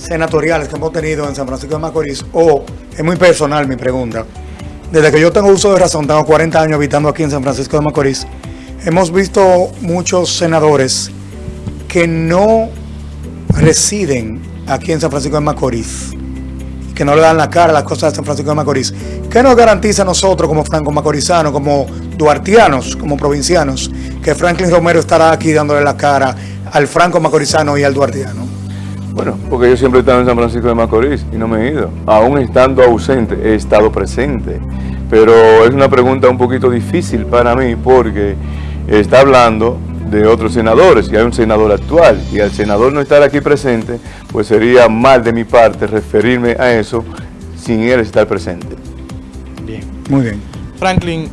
senatoriales que hemos tenido en San Francisco de Macorís, o es muy personal mi pregunta, desde que yo tengo uso de razón, tengo 40 años habitando aquí en San Francisco de Macorís, hemos visto muchos senadores que no residen aquí en San Francisco de Macorís, que no le dan la cara a las cosas de San Francisco de Macorís. ¿Qué nos garantiza a nosotros como franco macorizanos, como duartianos, como provincianos, que Franklin Romero estará aquí dándole la cara al franco macorizano y al duartiano? Bueno, porque yo siempre he estado en San Francisco de Macorís y no me he ido. Aún estando ausente, he estado presente. Pero es una pregunta un poquito difícil para mí porque está hablando de otros senadores y hay un senador actual y al senador no estar aquí presente, pues sería mal de mi parte referirme a eso sin él estar presente. Bien, muy bien. Franklin,